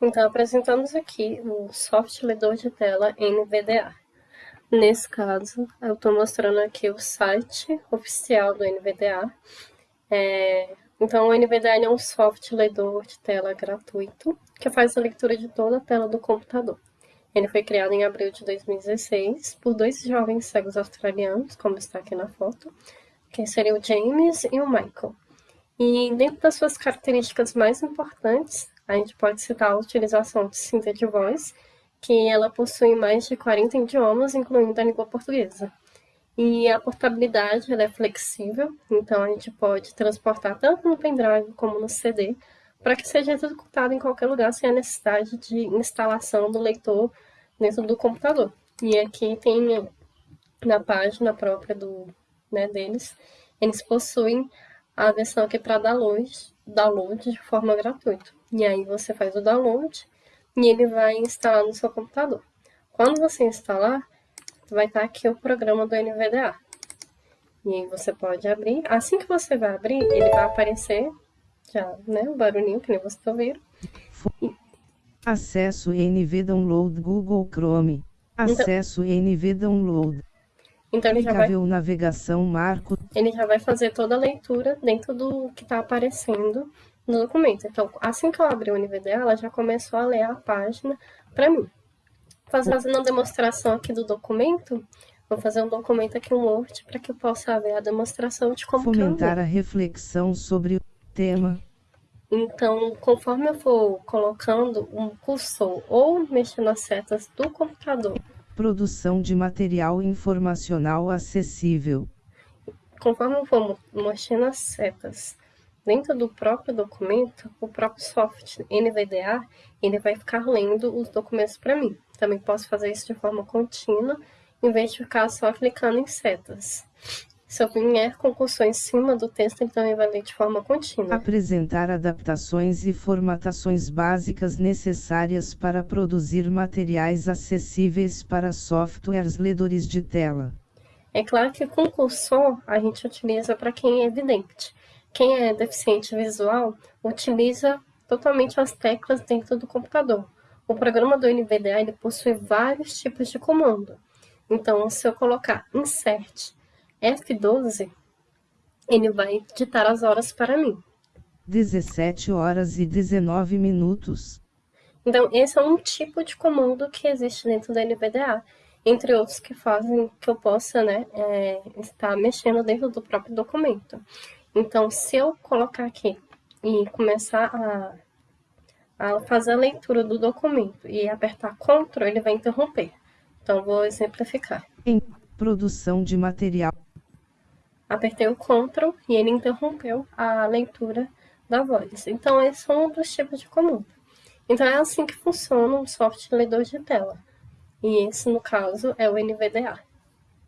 Então, apresentamos aqui o software leitor de tela NVDA. Nesse caso, eu estou mostrando aqui o site oficial do NVDA. É, então, o NVDA é um software leitor de tela gratuito que faz a leitura de toda a tela do computador. Ele foi criado em abril de 2016 por dois jovens cegos australianos, como está aqui na foto, que seriam o James e o Michael. E dentro das suas características mais importantes, a gente pode citar a utilização de de voz, que ela possui mais de 40 idiomas, incluindo a língua portuguesa. E a portabilidade é flexível, então a gente pode transportar tanto no pendrive como no CD, para que seja executado em qualquer lugar sem a necessidade de instalação do leitor dentro do computador. E aqui tem na página própria do, né, deles, eles possuem a versão aqui para download, download de forma gratuita. E aí você faz o download e ele vai instalar no seu computador. Quando você instalar, vai estar aqui o programa do NVDA. E aí você pode abrir. Assim que você vai abrir, ele vai aparecer já, né, o barulhinho que nem você está ouvindo. Acesso NV Download Google Chrome. Então Acesso então, NV Download. Então ele já vai navegação marco. Ele já vai fazer toda a leitura dentro do que está aparecendo no documento. Então, assim que eu abri o NVDA, ela já começou a ler a página para mim. Fazendo uma demonstração aqui do documento, vou fazer um documento aqui, um Word, para que eu possa ver a demonstração de como Fomentar a reflexão sobre o tema. Então, conforme eu for colocando um cursor ou mexendo as setas do computador. Produção de material informacional acessível. Conforme for mexendo as setas dentro do próprio documento, o próprio software NVDA, ele vai ficar lendo os documentos para mim. Também posso fazer isso de forma contínua, em vez de ficar só clicando em setas. Se eu vier com cursor em cima do texto, então ele vai ler de forma contínua. Apresentar adaptações e formatações básicas necessárias para produzir materiais acessíveis para softwares ledores de tela. É claro que com cursor a gente utiliza para quem é evidente. Quem é deficiente visual utiliza totalmente as teclas dentro do computador. O programa do NVDA ele possui vários tipos de comando. Então, se eu colocar insert F12, ele vai ditar as horas para mim. 17 horas e 19 minutos. Então, esse é um tipo de comando que existe dentro do NVDA, entre outros que fazem que eu possa né, é, estar mexendo dentro do próprio documento. Então, se eu colocar aqui e começar a, a fazer a leitura do documento e apertar CTRL, ele vai interromper. Então, vou exemplificar. Em produção de material. Apertei o CTRL e ele interrompeu a leitura da voz. Então, esse é um dos tipos de comando. Então, é assim que funciona um software leitor de tela. E esse, no caso, é o NVDA.